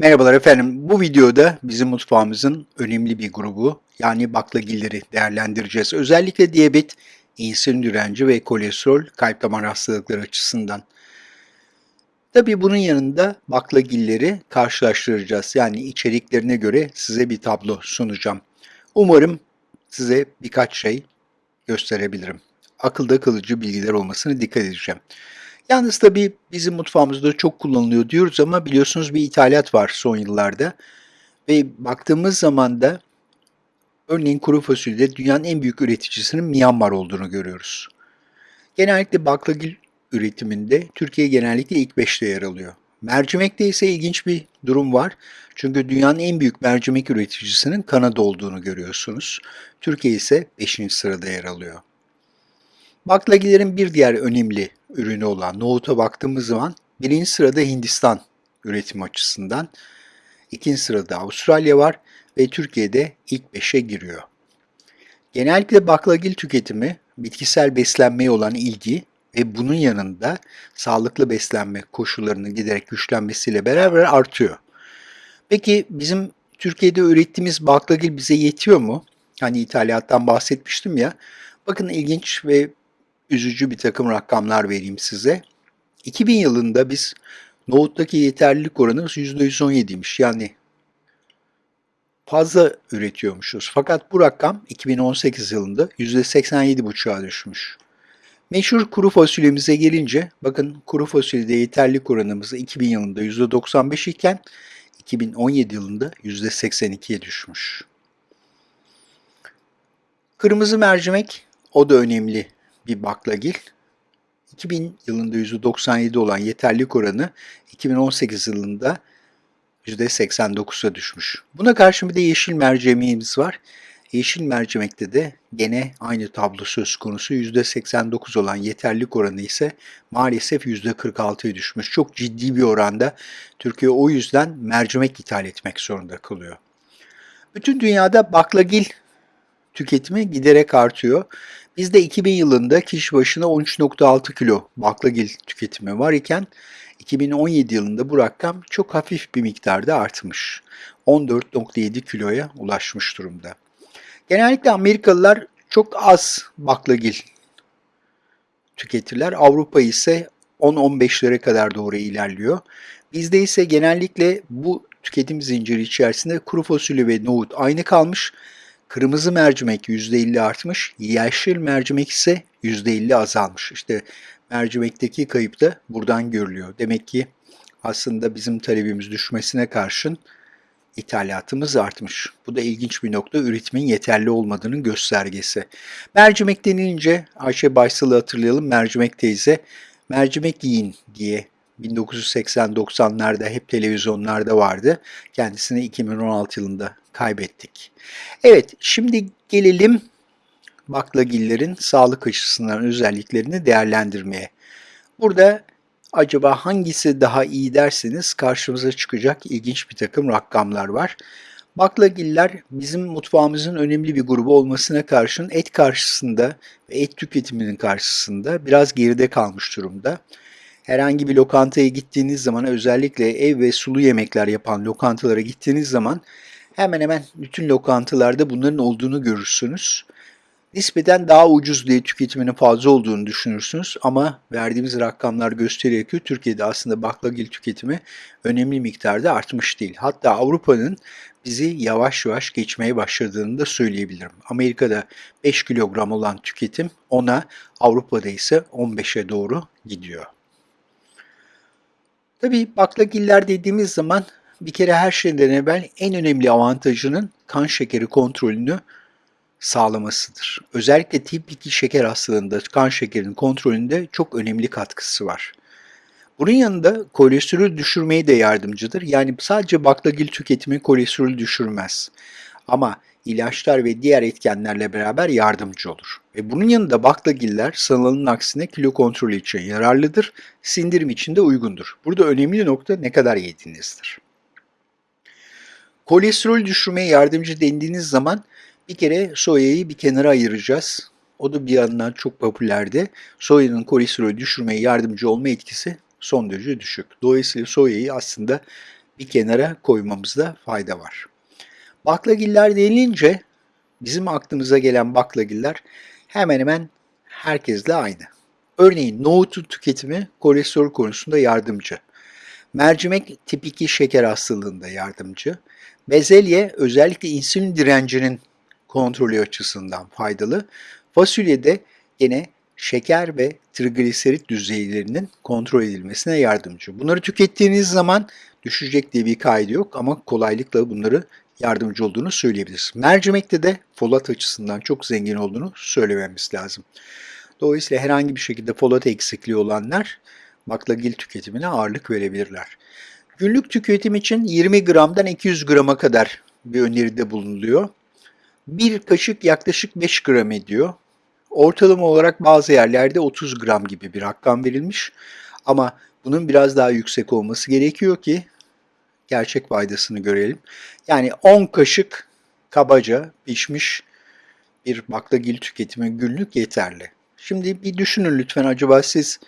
Merhabalar efendim. Bu videoda bizim mutfağımızın önemli bir grubu yani baklagilleri değerlendireceğiz. Özellikle diyabet, insülin direnci ve kolesterol kalp damar hastalıkları açısından. Tabii bunun yanında baklagilleri karşılaştıracağız. Yani içeriklerine göre size bir tablo sunacağım. Umarım size birkaç şey gösterebilirim. Akılda kalıcı bilgiler olmasını dikkat edeceğim. Yalnız tabii bizim mutfağımızda çok kullanılıyor diyoruz ama biliyorsunuz bir ithalat var son yıllarda. Ve baktığımız zaman da örneğin kuru fasulyede dünyanın en büyük üreticisinin Myanmar olduğunu görüyoruz. Genellikle baklagil üretiminde Türkiye genellikle ilk 5'te yer alıyor. Mercimekte ise ilginç bir durum var. Çünkü dünyanın en büyük mercimek üreticisinin Kanada olduğunu görüyorsunuz. Türkiye ise 5. sırada yer alıyor. Baklagillerin bir diğer önemli ürünü olan nohuta baktığımız zaman birinci sırada Hindistan üretim açısından, ikinci sırada Avustralya var ve Türkiye'de ilk beşe giriyor. Genellikle baklagil tüketimi bitkisel beslenmeye olan ilgi ve bunun yanında sağlıklı beslenme koşullarının giderek güçlenmesiyle beraber artıyor. Peki bizim Türkiye'de ürettiğimiz baklagil bize yetiyor mu? Hani ithalattan bahsetmiştim ya. Bakın ilginç ve üzücü bir takım rakamlar vereyim size. 2000 yılında biz nohuttaki yeterlilik oranımız %117'ymiş. Yani fazla üretiyormuşuz. Fakat bu rakam 2018 yılında %87,5'a düşmüş. Meşhur kuru fasulyemize gelince, bakın kuru fasulyede yeterlilik oranımız 2000 yılında %95 iken 2017 yılında %82'ye düşmüş. Kırmızı mercimek o da önemli bir baklagil. 2000 yılında %97 olan yeterlilik oranı 2018 yılında %89'a düşmüş. Buna karşı bir de yeşil mercimeğimiz var. Yeşil mercimekte de gene aynı tablo söz konusu. %89 olan yeterlilik oranı ise maalesef %46'ya düşmüş. Çok ciddi bir oranda Türkiye o yüzden mercimek ithal etmek zorunda kalıyor. Bütün dünyada baklagil tüketimi giderek artıyor. Bizde 2000 yılında kişi başına 13.6 kilo baklagil tüketimi var iken 2017 yılında bu rakam çok hafif bir miktarda artmış. 14.7 kiloya ulaşmış durumda. Genellikle Amerikalılar çok az baklagil tüketirler. Avrupa ise 10-15'lere kadar doğru ilerliyor. Bizde ise genellikle bu tüketim zinciri içerisinde kuru fasulye ve nohut aynı kalmış. Kırmızı mercimek %50 artmış, yeşil mercimek ise %50 azalmış. İşte mercimekteki kayıp da buradan görülüyor. Demek ki aslında bizim talebimiz düşmesine karşın ithalatımız artmış. Bu da ilginç bir nokta üretimin yeterli olmadığının göstergesi. Mercimek denilince Ayşe Baysal'ı hatırlayalım. Mercimek teyze mercimek yiyin diye 1980-90'larda hep televizyonlarda vardı. Kendisini 2016 yılında kaybettik. Evet, şimdi gelelim baklagillerin sağlık açısından özelliklerini değerlendirmeye. Burada acaba hangisi daha iyi derseniz karşımıza çıkacak ilginç bir takım rakamlar var. Baklagiller bizim mutfağımızın önemli bir grubu olmasına karşın et karşısında ve et tüketiminin karşısında biraz geride kalmış durumda herhangi bir lokantaya gittiğiniz zaman özellikle ev ve sulu yemekler yapan lokantalara gittiğiniz zaman hemen hemen bütün lokantalarda bunların olduğunu görürsünüz. Nispeten daha ucuz diye tüketiminin fazla olduğunu düşünürsünüz ama verdiğimiz rakamlar gösteriyor ki Türkiye'de aslında baklagil tüketimi önemli miktarda artmış değil. Hatta Avrupa'nın bizi yavaş yavaş geçmeye başladığını da söyleyebilirim. Amerika'da 5 kilogram olan tüketim ona Avrupa'da ise 15'e doğru gidiyor. Tabii baklagiller dediğimiz zaman bir kere her şeyden evvel en önemli avantajının kan şekeri kontrolünü sağlamasıdır. Özellikle tip 2 şeker hastalığında kan şekerinin kontrolünde çok önemli katkısı var. Bunun yanında kolesterol düşürmeye de yardımcıdır. Yani sadece baklagil tüketimi kolesterol düşürmez. Ama ilaçlar ve diğer etkenlerle beraber yardımcı olur. Ve bunun yanında baklagiller sanılanın aksine kilo kontrolü için yararlıdır, sindirim için de uygundur. Burada önemli nokta ne kadar yediğinizdir. Kolesterol düşürmeye yardımcı dendiğiniz zaman bir kere soyayı bir kenara ayıracağız. O da bir yandan çok popülerdi. Soyanın kolesterol düşürmeye yardımcı olma etkisi son derece düşük. Dolayısıyla soyayı aslında bir kenara koymamızda fayda var. Baklagiller denilince bizim aklımıza gelen baklagiller hemen hemen herkesle aynı. Örneğin nohutun tüketimi kolesterol konusunda yardımcı. Mercimek tip 2 şeker hastalığında yardımcı. Bezelye özellikle insülin direncinin kontrolü açısından faydalı. Fasulye de yine şeker ve trigliserit düzeylerinin kontrol edilmesine yardımcı. Bunları tükettiğiniz zaman düşecek diye bir kaydı yok ama kolaylıkla bunları yardımcı olduğunu söyleyebiliriz. Mercimekte de folat açısından çok zengin olduğunu söylememiz lazım. Dolayısıyla herhangi bir şekilde folat eksikliği olanlar baklagil tüketimine ağırlık verebilirler. Günlük tüketim için 20 gramdan 200 grama kadar bir öneride bulunuluyor. Bir kaşık yaklaşık 5 gram ediyor. Ortalama olarak bazı yerlerde 30 gram gibi bir rakam verilmiş. Ama bunun biraz daha yüksek olması gerekiyor ki gerçek faydasını görelim. Yani 10 kaşık kabaca pişmiş bir baklagil tüketimi günlük yeterli. Şimdi bir düşünün lütfen acaba siz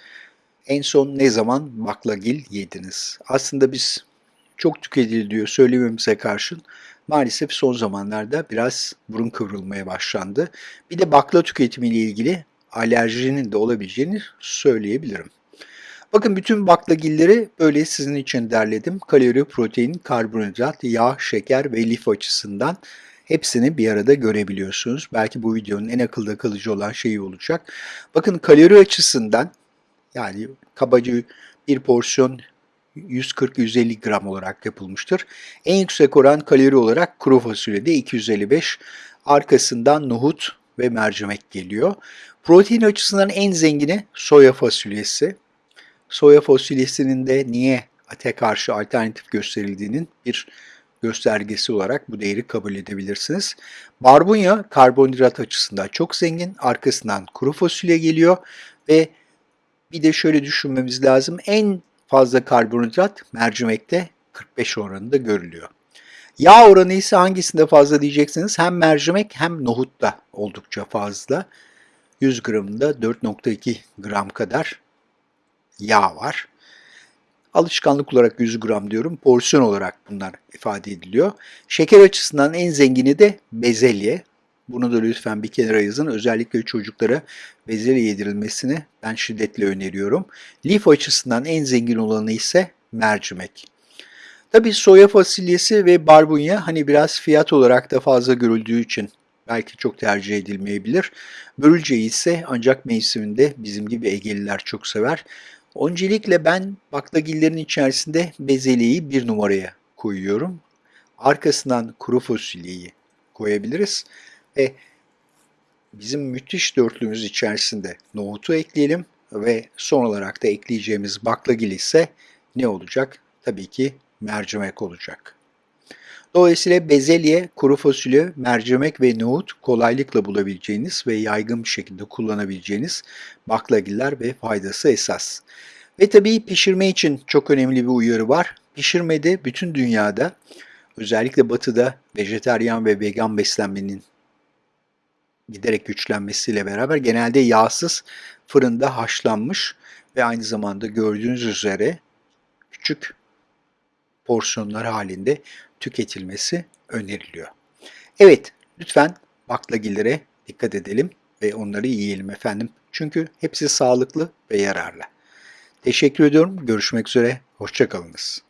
en son ne zaman baklagil yediniz? Aslında biz çok tüketiliyor söylememize karşın maalesef son zamanlarda biraz burun kıvrılmaya başlandı. Bir de bakla tüketimiyle ilgili alerjinin de olabileceğini söyleyebilirim. Bakın bütün baklagilleri böyle sizin için derledim. Kalori, protein, karbonhidrat, yağ, şeker ve lif açısından hepsini bir arada görebiliyorsunuz. Belki bu videonun en akılda kalıcı olan şeyi olacak. Bakın kalori açısından yani kabaca bir porsiyon 140-150 gram olarak yapılmıştır. En yüksek oran kalori olarak kuru fasulyede 255, arkasından nohut ve mercimek geliyor. Protein açısından en zengini soya fasulyesi. Soya fasulyesinin de niye ate karşı alternatif gösterildiğinin bir göstergesi olarak bu değeri kabul edebilirsiniz. Barbunya karbonhidrat açısından çok zengin. Arkasından kuru fasulye geliyor ve bir de şöyle düşünmemiz lazım. En fazla karbonhidrat mercimekte 45 oranında görülüyor. Yağ oranı ise hangisinde fazla diyeceksiniz? Hem mercimek hem nohutta oldukça fazla. 100 gramında 4.2 gram kadar yağ var. Alışkanlık olarak 100 gram diyorum. Porsiyon olarak bunlar ifade ediliyor. Şeker açısından en zengini de bezelye. Bunu da lütfen bir kenara yazın. Özellikle çocuklara bezelye yedirilmesini ben şiddetle öneriyorum. Lif açısından en zengin olanı ise mercimek. Tabi soya fasulyesi ve barbunya hani biraz fiyat olarak da fazla görüldüğü için belki çok tercih edilmeyebilir. Börülceyi ise ancak mevsiminde bizim gibi Egeliler çok sever. Öncelikle ben baklagillerin içerisinde bezelyeyi bir numaraya koyuyorum. Arkasından kuru fasulyeyi koyabiliriz. Ve bizim müthiş dörtlümüz içerisinde nohutu ekleyelim ve son olarak da ekleyeceğimiz baklagil ise ne olacak? Tabii ki mercimek olacak. Dolayısıyla bezelye, kuru fasulye, mercimek ve nohut kolaylıkla bulabileceğiniz ve yaygın bir şekilde kullanabileceğiniz baklagiller ve faydası esas. Ve tabii pişirme için çok önemli bir uyarı var. Pişirmede bütün dünyada özellikle batıda vejeteryan ve vegan beslenmenin giderek güçlenmesiyle beraber genelde yağsız fırında haşlanmış ve aynı zamanda gördüğünüz üzere küçük porsiyonlar halinde tüketilmesi öneriliyor. Evet, lütfen baklagillere dikkat edelim ve onları yiyelim efendim. Çünkü hepsi sağlıklı ve yararlı. Teşekkür ediyorum. Görüşmek üzere. Hoşçakalınız.